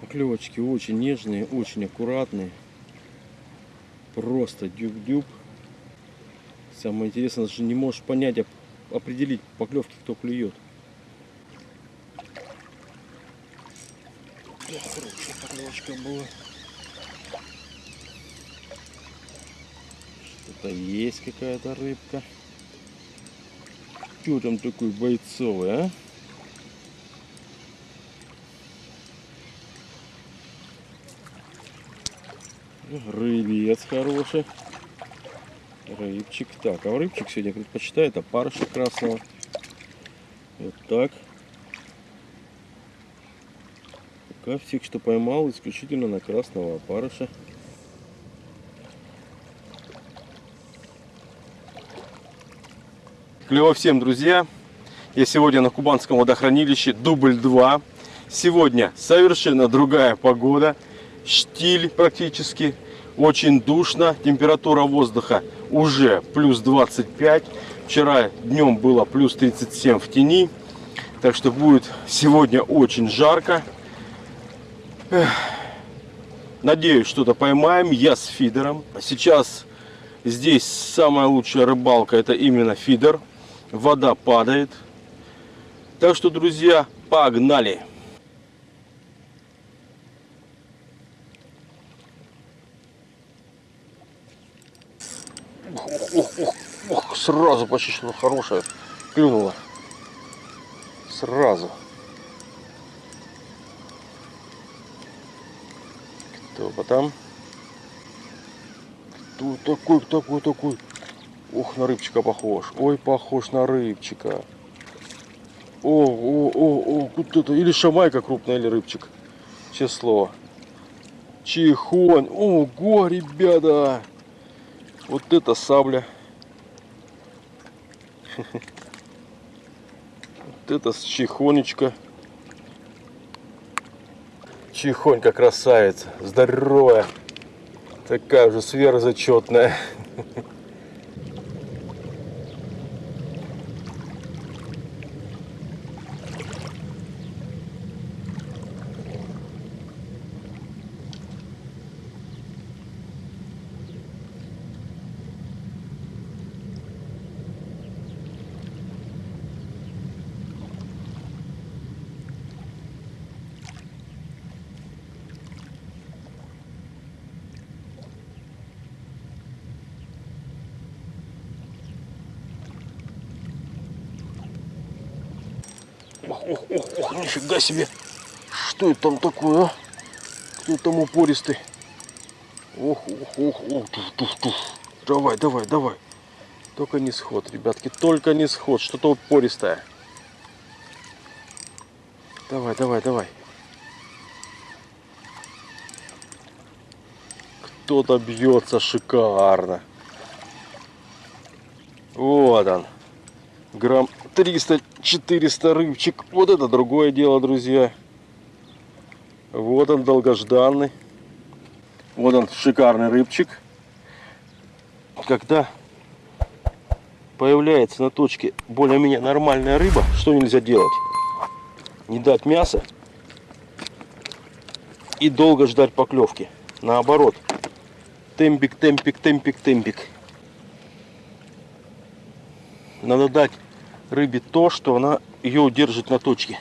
Поклевочки очень нежные, очень аккуратные. Просто дюб-дюб. Самое интересное, даже не можешь понять, оп- определить поклевки, кто клюет. Да, хорошая поклевочка была. Что-то есть какая-то рыбка. Кто там такой бойцовый, а? Рыбец хороший. Рыбчик. Так, а рыбчик сегодня предпочитает опарыша красного. Вот так. Пока всех, что поймал, исключительно на красного опарыша. Клево всем, друзья! Я сегодня на Кубанском водохранилище, дубль 2. Сегодня совершенно другая погода, штиль практически, очень душно, температура воздуха уже плюс 25. Вчера днем было плюс 37 в тени, так что будет сегодня очень жарко. Эх. Надеюсь, что-то поймаем. Я с фидером. Сейчас здесь самая лучшая рыбалка это именно фидер. Вода падает. Так что, друзья, погнали! Ох, ох, ох, ох, сразу почти что хорошая клюнула. Сразу. Кто потом? Кто такой, такой, такой? Ух, на рыбчика похож. Ой, похож на рыбчика. О, о, о, о, вот это. Или шамайка крупная, или рыбчик. Слово. Чихонь. Ого, ребята. Вот это сабля. Вот это с чихонечка. Чихонька красавица. Здоровая. Такая уже сверхзачетная. Ох, ох, ох, нифига себе. Что это там такое, а? Кто там упористый? Ох, ох, ох, ох, туф, туф, туф. Давай, давай, давай. Только не сход, ребятки, только не сход. Что-то упористое. Давай, давай, давай. Кто-то бьется шикарно. Вот он. Грамм 300-400 рыбчик. Вот это другое дело, друзья. Вот он, долгожданный. Вот он, шикарный рыбчик. Когда появляется на точке более-менее нормальная рыба, что нельзя делать? Не дать мяса и долго ждать поклевки. Наоборот. Темпик, темпик, темпик, темпик. Надо дать рыбе то, что она ее удержит на точке.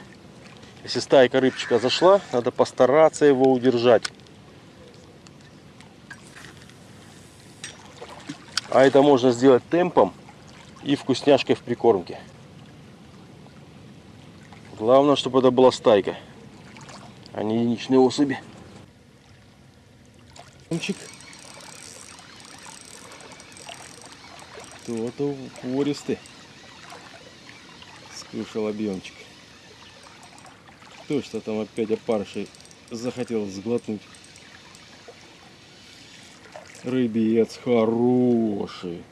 Если стайка рыбчика зашла, надо постараться его удержать. А это можно сделать темпом и вкусняшкой в прикормке. Главное, чтобы это была стайка, а не единичные особи. Кто-то упористый. Скушал объемчик. Кто что там опять опарышей захотел сглотнуть. Рыбец хороший.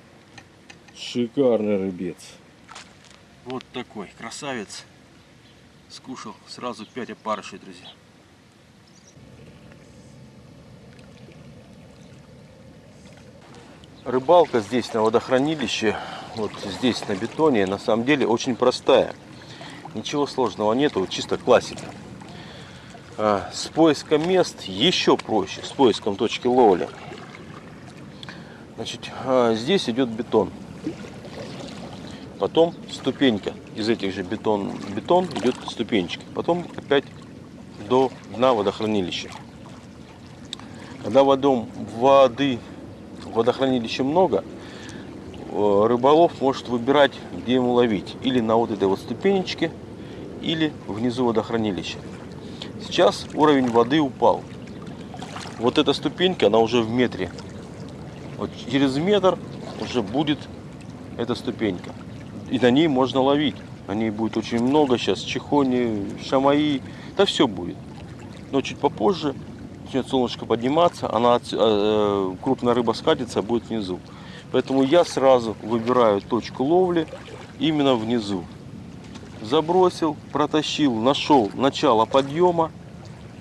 Шикарный рыбец. Вот такой красавец. Скушал сразу 5 опарышей, друзья. Рыбалка здесь на водохранилище, вот здесь на бетоне, на самом деле очень простая. Ничего сложного нету, чисто классика. А, с поиском мест еще проще, с поиском точки ловли. Значит, а, здесь идет бетон. Потом ступенька. Из этих же бетон, бетон идет ступенечки. Потом опять до дна водохранилища. Когда водом, воды водохранилище много, рыболов может выбирать, где ему ловить. Или на вот этой вот ступенечке, или внизу водохранилища. Сейчас уровень воды упал. Вот эта ступенька, она уже в метре. Вот через метр уже будет эта ступенька. И на ней можно ловить. На ней будет очень много сейчас. Чехони, шамаи. Да все будет. Но чуть попозже начнет солнышко подниматься. Она, э, крупная рыба скатится, будет внизу. Поэтому я сразу выбираю точку ловли именно внизу. Забросил, протащил, нашел начало подъема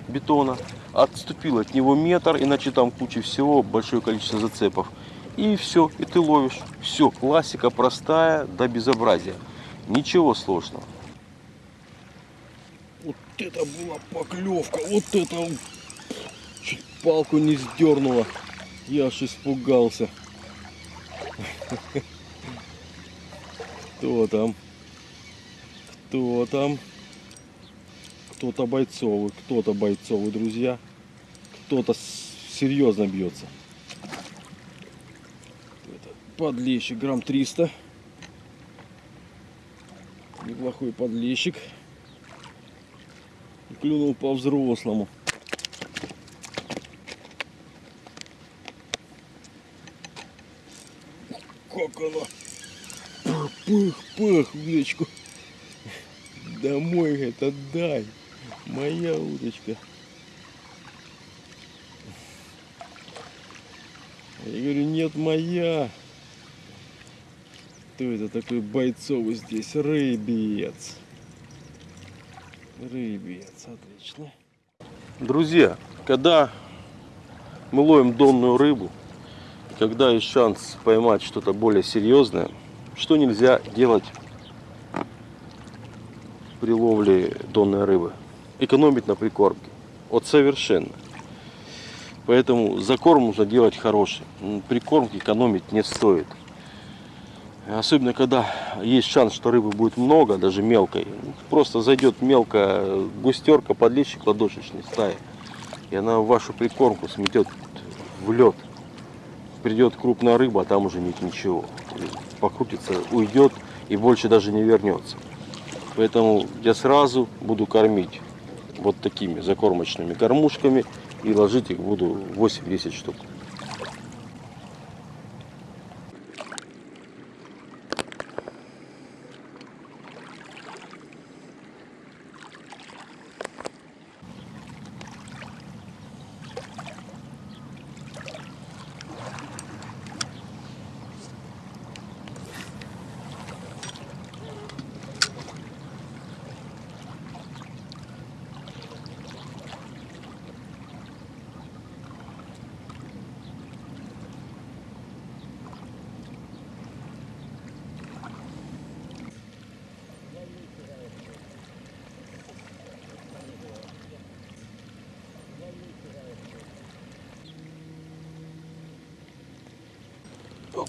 бетона, отступил от него метр, иначе там куча всего, большое количество зацепов. И все, и ты ловишь. Все, классика простая до безобразия. Ничего сложного. Вот это была поклевка, вот это чуть палку не сдернула. Я аж испугался. Кто там? Кто там? Кто-то бойцовый, кто-то бойцовый, друзья. Кто-то серьезно бьется. Подлещик, грамм 300. Неплохой подлещик. Клюнул по-взрослому. Как она? Пых-пых, удочку. Домой это дай. Моя удочка. Я говорю, нет, моя. Кто это такой бойцовый здесь? Рыбец. Рыбец, отлично. Друзья, когда мы ловим донную рыбу, когда есть шанс поймать что-то более серьезное, что нельзя делать при ловле донной рыбы? Экономить на прикормке. Вот совершенно. Поэтому закорм нужно делать хороший. Прикормки экономить не стоит. Особенно, когда есть шанс, что рыбы будет много, даже мелкой. Просто зайдет мелкая густерка, подлещик ладошечной стаи. И она вашу прикормку сметет в лед. Придет крупная рыба, а там уже нет ничего. Покрутится, уйдет и больше даже не вернется. Поэтому я сразу буду кормить вот такими закормочными кормушками и ложить их буду 8-10 штук.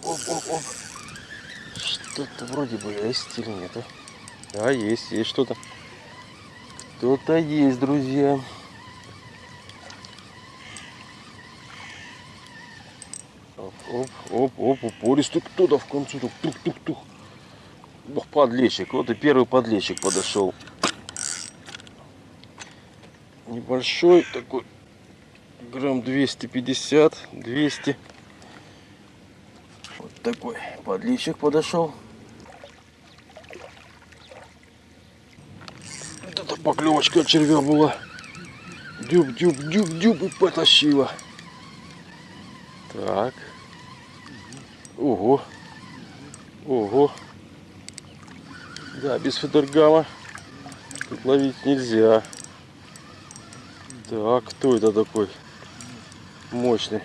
Оп, оп, оп, оп. Что-то вроде бы есть или нет. А, есть, есть что-то. Кто-то есть, друзья. Оп, оп, оп, оп, упористый кто-то в концу. Тух-тух-тух. Ох, подлещик. Вот и первый подлещик подошел. Небольшой такой. Грамм 250, 200 такой подлещик подошел. Вот это поклевочка червя была. Дюб, дюб, дюб, дюб и потащила. Так. Ого. Ого. Да, без федергама тут ловить нельзя. Так, кто это такой мощный?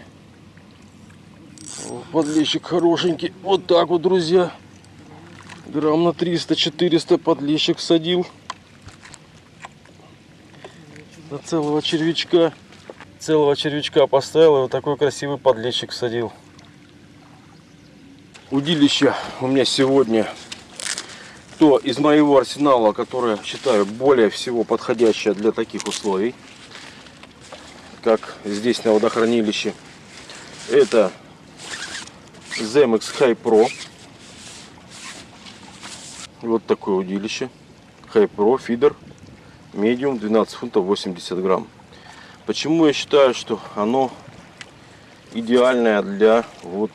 Подлещик хорошенький. Вот так вот, друзья. Грамм на 300-400 подлещик садил. На целого червячка. Целого червячка поставил и вот такой красивый подлещик садил. Удилище у меня сегодня то из моего арсенала, которое считаю более всего подходящее для таких условий, как здесь на водохранилище. Это Zemex High Pro. Вот такое удилище. High Pro фидер. Медиум 12 фунтов 80 грамм. Почему я считаю, что оно идеальное для вот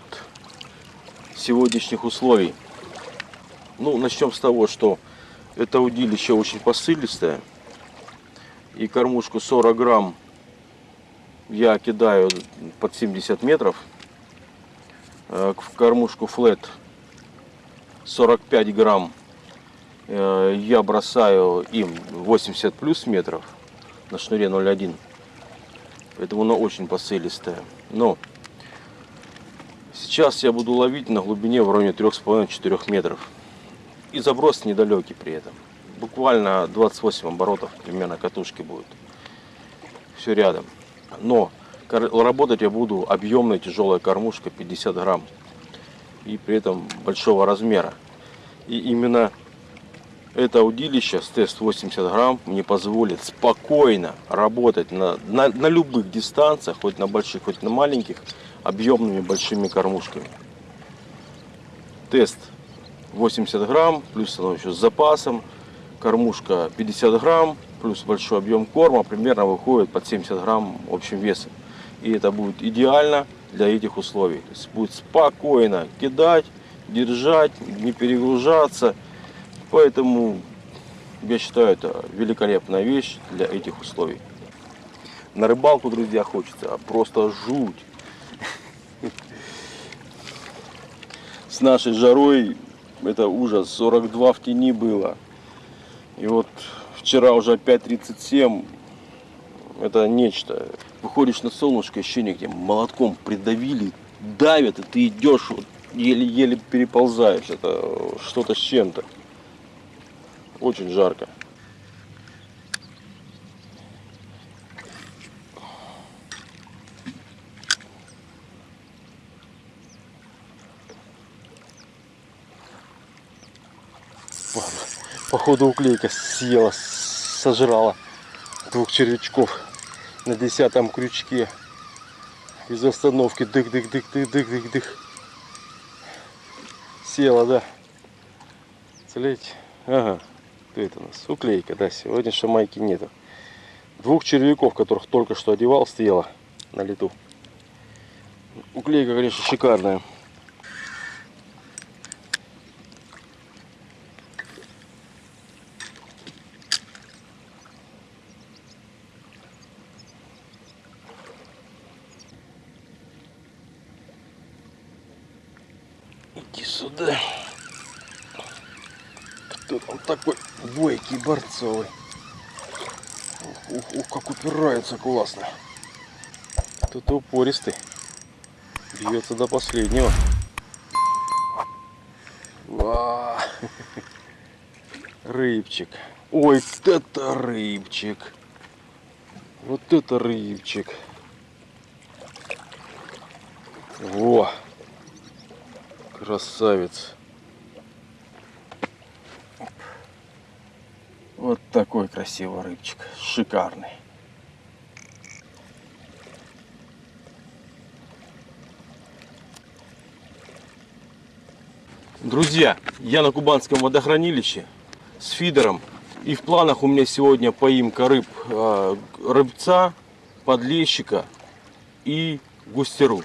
сегодняшних условий? Ну, начнем с того, что это удилище очень посылистое. И кормушку 40 грамм я кидаю под 70 метров. Э, в кормушку флет 45 грамм э, я бросаю им 80 плюс метров на шнуре 0,1. Поэтому она очень посылистая. Но сейчас я буду ловить на глубине в районе 3,5-4 метров. И заброс недалекий при этом. Буквально 28 оборотов примерно катушки будет. Все рядом. Но работать я буду объемной тяжелая кормушка 50 грамм. И при этом большого размера. И именно это удилище с тест 80 грамм мне позволит спокойно работать на, на, на любых дистанциях, хоть на больших, хоть на маленьких, объемными большими кормушками. Тест 80 грамм, плюс оно еще с запасом. Кормушка 50 грамм, плюс большой объем корма, примерно выходит под 70 грамм общим весом. И это будет идеально для этих условий. То есть будет спокойно кидать, держать, не перегружаться. Поэтому я считаю это великолепная вещь для этих условий. На рыбалку, друзья, хочется просто жуть. С нашей жарой это ужас. 42 в тени было. И вот вчера уже опять 37. Это нечто. Выходишь на солнышко, ощущение, где молотком придавили, давят, и ты идешь, вот, еле-еле переползаешь. Это что-то с чем-то. Очень жарко. Походу уклейка съела, сожрала двух червячков на десятом крючке. Из остановки дых-дых-дых-дых-дых-дых-дых. Села, да. Целеть. Ага. Кто это у нас? Уклейка, да. Сегодня шамайки нету. Двух червяков, которых только что одевал, стояла на лету. Уклейка, конечно, шикарная. сюда. Кто там такой борцовый. Ух, ух, ух, как упирается классно. Тут упористый. Бьется до последнего. Ва! Рыбчик. Ой, это рыбчик. Вот это рыбчик. Во! Красавец. Вот такой красивый рыбчик. Шикарный. Друзья, я на Кубанском водохранилище с фидером. И в планах у меня сегодня поимка рыб, а, рыбца, подлещика и густеру.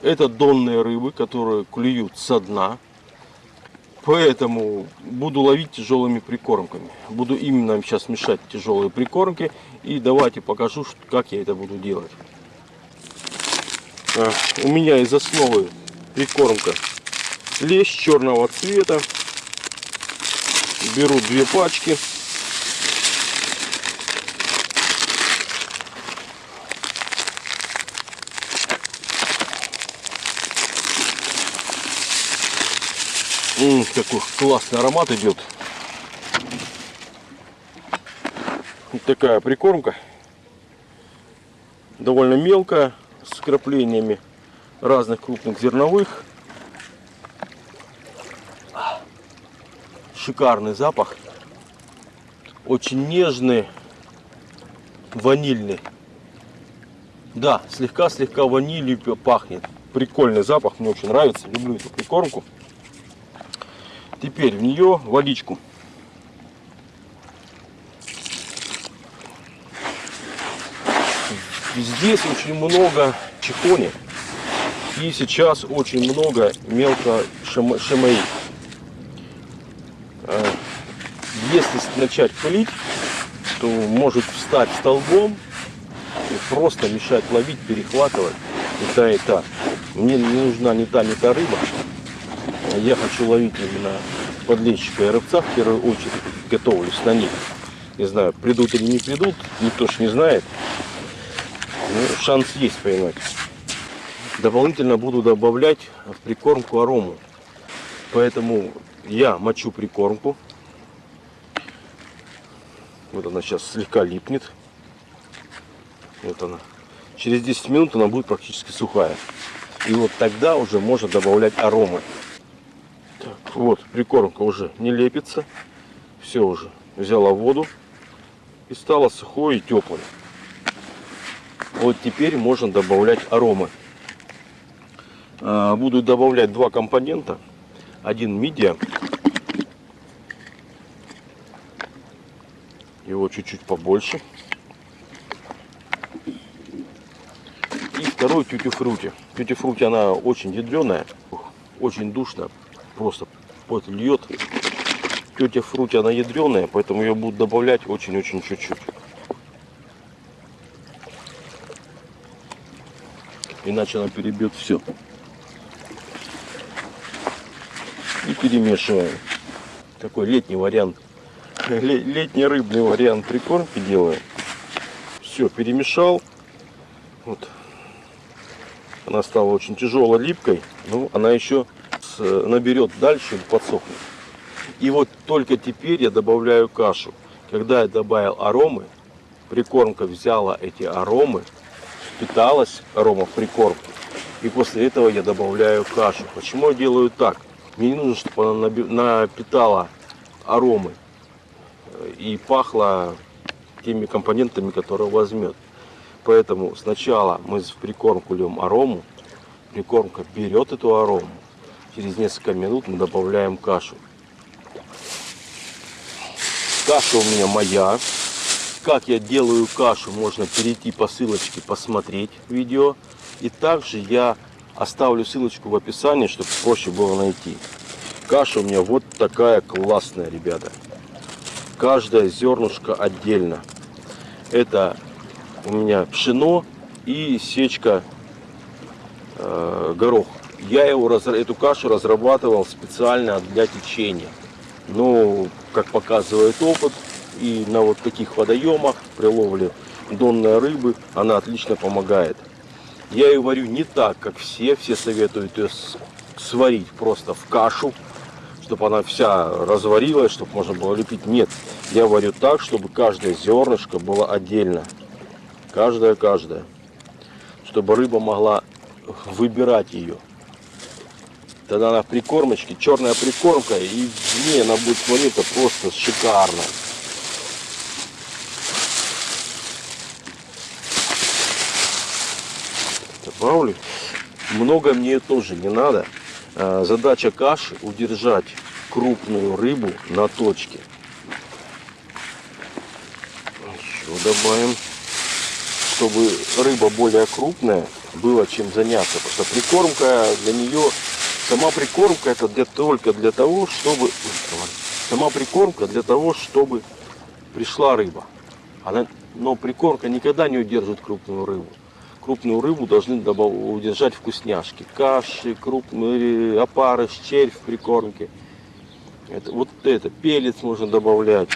Это донные рыбы, которые клюют со дна. Поэтому буду ловить тяжелыми прикормками. Буду именно сейчас мешать тяжелые прикормки. И давайте покажу, как я это буду делать. А, у меня из основы прикормка лещ черного цвета. Беру две пачки. Какой классный аромат идет. Вот такая прикормка. довольно мелкая, с краплениями разных крупных зерновых. Шикарный запах. Очень нежный, ванильный. Да, слегка-слегка ванилью пахнет. Прикольный запах, мне очень нравится. Люблю эту прикормку. Теперь в нее водичку. Здесь очень много чехони. И сейчас очень много мелко шимаи. Э, если начать пылить, то может встать столбом и просто мешать ловить, перехватывать и та, и та. Мне не нужна ни та, ни та рыба. Я хочу ловить именно подлещика и рыбца в первую очередь. Готовлюсь на них. Не знаю, придут или не придут, никто ж не знает. Ну, шанс есть поймать. Дополнительно буду добавлять в прикормку арому. Поэтому я мочу прикормку. Вот она сейчас слегка липнет. Вот она. Через 10 минут она будет практически сухая. И вот тогда уже можно добавлять аромы. Вот, прикормка уже не лепится. Все уже взяла воду и стала сухой и теплой. Вот теперь можно добавлять аромы. А, буду добавлять два компонента. Один мидия. Его чуть-чуть побольше. И второй тюти-фрути. Тюти-фрути она очень ядреная, очень душная. Просто пот льет. Тюти-фрути она ядреная, поэтому ее буду добавлять очень-очень чуть-чуть. Иначе она перебьет все. И перемешиваем. Такой летний вариант. Летний рыбный вариант прикормки делаю. Все, перемешал. Вот. Она стала очень тяжелой, липкой. Но она еще наберет дальше и подсохнет. И вот только теперь я добавляю кашу. Когда я добавил аромы, прикормка взяла эти аромы питалась арома в прикормке. И после этого я добавляю кашу. Почему я делаю так? Мне не нужно, чтобы она напитала аромы и пахла теми компонентами, которые возьмет. Поэтому сначала мы в прикормку льем арому, прикормка берет эту арому, через несколько минут мы добавляем кашу. Каша у меня моя, как я делаю кашу, можно перейти по ссылочке, посмотреть видео. И также я оставлю ссылочку в описании, чтобы проще было найти. Каша у меня вот такая классная, ребята. Каждая зернышко отдельно. Это у меня пшено и сечка э, горох. Я его, эту кашу разрабатывал специально для течения. Но, как показывает опыт, и на вот таких водоемах при ловле донной рыбы она отлично помогает. Я ее варю не так, как все. Все советуют ее сварить просто в кашу, чтобы она вся разварилась, чтобы можно было лепить. Нет, я варю так, чтобы каждое зернышко было отдельно. Каждое-каждое. Чтобы рыба могла выбирать ее. Тогда она в прикормочке, черная прикормка, и в ней она будет смотреться просто шикарно. добавлю. Много мне тоже не надо. А, задача каши удержать крупную рыбу на точке. Еще добавим, чтобы рыба более крупная было чем заняться. Потому что прикормка для нее, сама прикормка это для, только для того, чтобы... Сама прикормка для того, чтобы пришла рыба. Она, но прикормка никогда не удержит крупную рыбу крупную рыбу должны удержать вкусняшки. Каши, крупные опары, червь в прикормке. Это, вот это, пелец можно добавлять.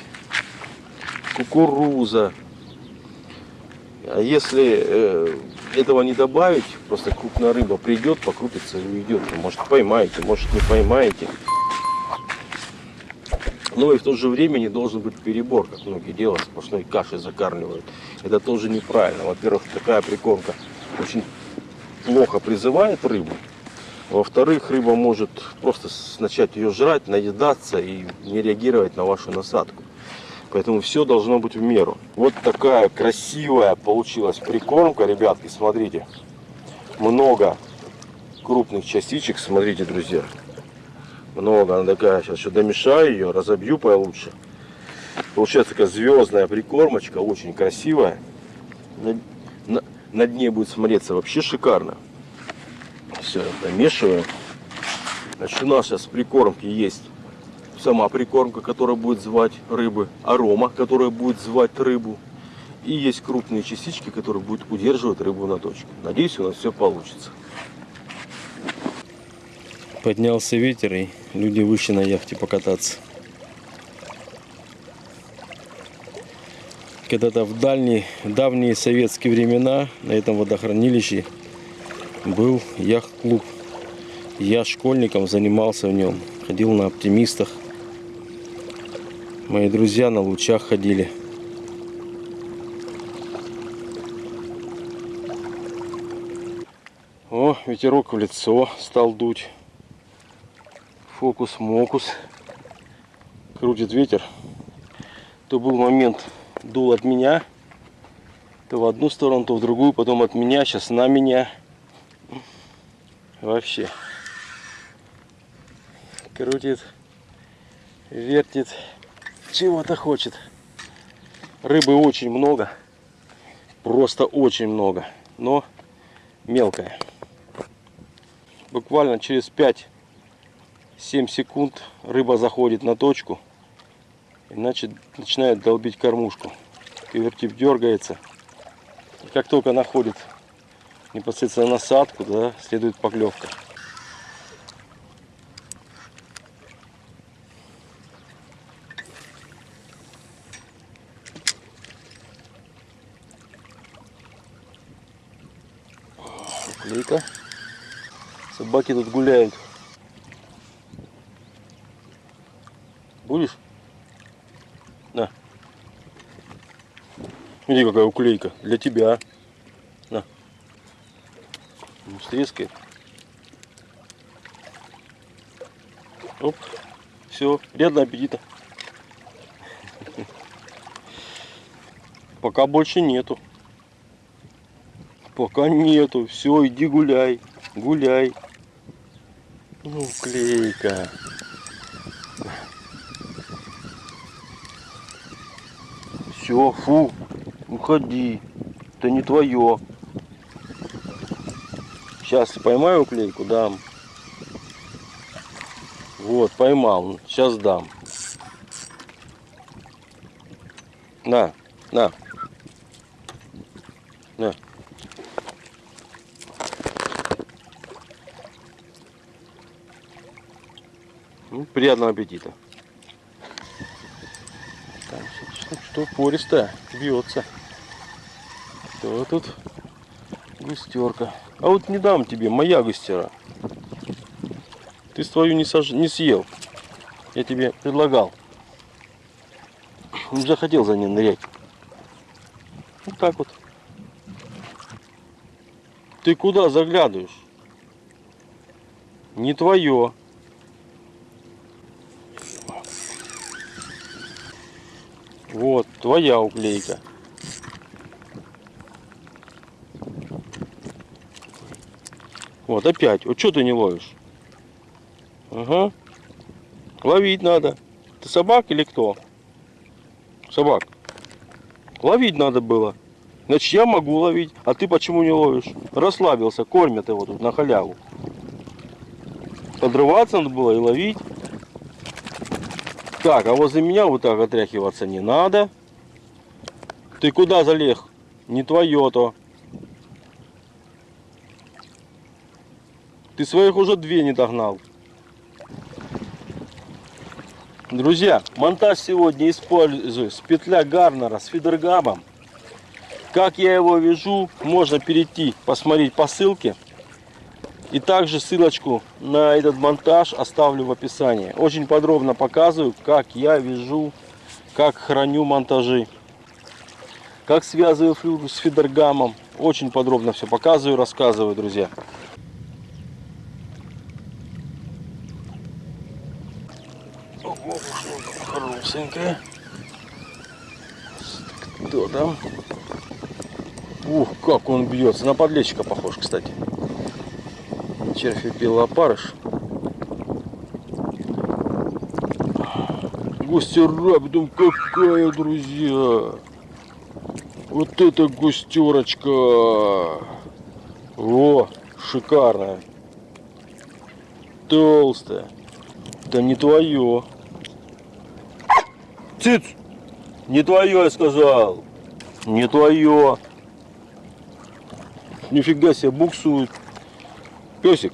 Кукуруза. А если э, этого не добавить, просто крупная рыба придет, покрутится и уйдет. Может поймаете, может не поймаете. Но и в то же время не должен быть перебор, как многие делают, сплошной кашей закармливают. Это тоже неправильно. Во-первых, такая прикормка очень плохо призывает рыбу. Во-вторых, рыба может просто начать ее жрать, наедаться и не реагировать на вашу насадку. Поэтому все должно быть в меру. Вот такая красивая получилась прикормка, ребятки, смотрите. Много крупных частичек, смотрите, друзья. Много, она такая, сейчас еще домешаю ее, разобью получше. Получается такая звездная прикормочка, очень красивая. На, на, на дне будет смотреться вообще шикарно. Все, домешиваю. Значит, сейчас прикормки есть сама прикормка, которая будет звать рыбы, арома, которая будет звать рыбу. И есть крупные частички, которые будут удерживать рыбу на точке. Надеюсь, у нас все получится. Поднялся ветер, и люди вышли на яхте покататься. Когда-то в дальние, давние советские времена на этом водохранилище был яхт-клуб. Я школьником занимался в нем, ходил на оптимистах. Мои друзья на лучах ходили. О, ветерок в лицо стал дуть. Фокус-мокус. Крутит ветер. То был момент, дул от меня, то в одну сторону, то в другую, потом от меня, сейчас на меня. Вообще. Крутит, вертит чего-то хочет. Рыбы очень много. Просто очень много. Но мелкая. Буквально через 5-7 секунд рыба заходит на точку. Иначе начинает долбить кормушку. Кивертип дергается. И как только находит непосредственно насадку, да, следует поклевка. Собаки тут гуляют. Будешь? На. Смотри, какая уклейка. Для тебя. На. Ну, стрескает. Оп. Все. Приятного аппетита. Пока больше нету. Пока нету. Все, иди гуляй. Гуляй. Ну, клейка. Все, фу. Уходи. Это не твое. Сейчас поймаю клейку, дам. Вот, поймал. Сейчас дам. На, на. Ну, приятного аппетита. Там что, что пористая, бьется. Что тут? Густерка. А вот не дам тебе, моя густера. Ты свою не, сож... не съел. Я тебе предлагал. Не захотел за ней нырять. Вот так вот. Ты куда заглядываешь? Не твое. Твоя уклейка. Вот, опять. Вот что ты не ловишь? Ага. Ловить надо. Ты собак или кто? Собак. Ловить надо было. Значит, я могу ловить, а ты почему не ловишь? Расслабился, кормят его тут на халяву. Подрываться надо было и ловить. Так, а возле меня вот так отряхиваться не надо. Ты куда залег? Не твое то. Ты своих уже две не догнал. Друзья, монтаж сегодня использую с петля Гарнера с фидергабом. Как я его вяжу, можно перейти, посмотреть по ссылке. И также ссылочку на этот монтаж оставлю в описании. Очень подробно показываю, как я вяжу, как храню монтажи, как связываю флюру с фидергамом. Очень подробно все показываю, рассказываю, друзья. Хорошенькая. Кто там? Ух, как он бьется. На подлещика похож, кстати. Червь и опарыш. Густера, потом какая, друзья. Вот это густерочка. О, шикарная. Толстая. Да не твое. Циц! Не твое, я сказал. Не твое. Нифига себе, буксует. Песик,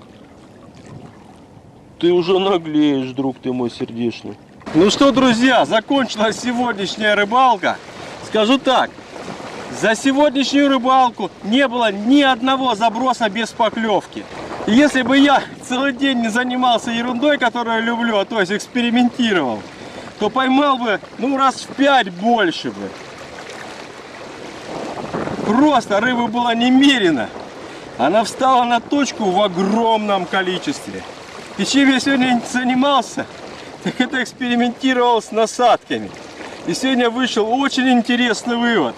ты уже наглеешь, друг ты мой сердечный. Ну что, друзья, закончилась сегодняшняя рыбалка. Скажу так, за сегодняшнюю рыбалку не было ни одного заброса без поклевки. И если бы я целый день не занимался ерундой, которую люблю, а то есть экспериментировал, то поймал бы, ну, раз в пять больше бы. Просто рыбы было немерено. Она встала на точку в огромном количестве. И чем я сегодня занимался, так это экспериментировал с насадками. И сегодня вышел очень интересный вывод.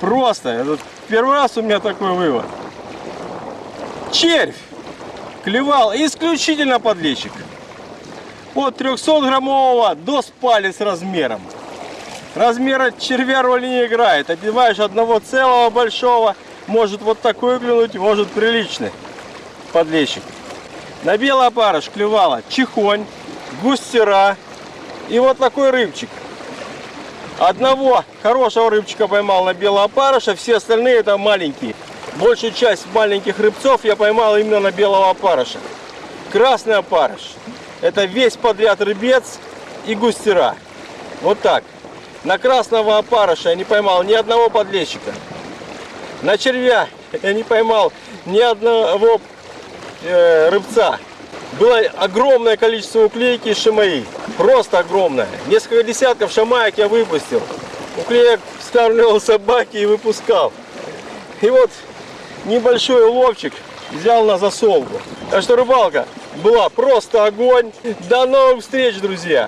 Просто, это первый раз у меня такой вывод. Червь клевал исключительно подлещик. От 300 граммового до с размером. Размера червя роли не играет. Одеваешь одного целого большого, может вот такой клюнуть, может приличный подлещик. На белый опарыш клевала чихонь, густера и вот такой рыбчик. Одного хорошего рыбчика поймал на белого опарыша, все остальные это маленькие. Большую часть маленьких рыбцов я поймал именно на белого опарыша. Красный опарыш. Это весь подряд рыбец и густера. Вот так. На красного опарыша я не поймал ни одного подлещика. На червя я не поймал ни одного э, рыбца. Было огромное количество уклейки и шамаи. Просто огромное. Несколько десятков шамаек я выпустил. Уклеек скармливал собаки и выпускал. И вот небольшой уловчик взял на засолку. Так что рыбалка была просто огонь. До новых встреч, друзья!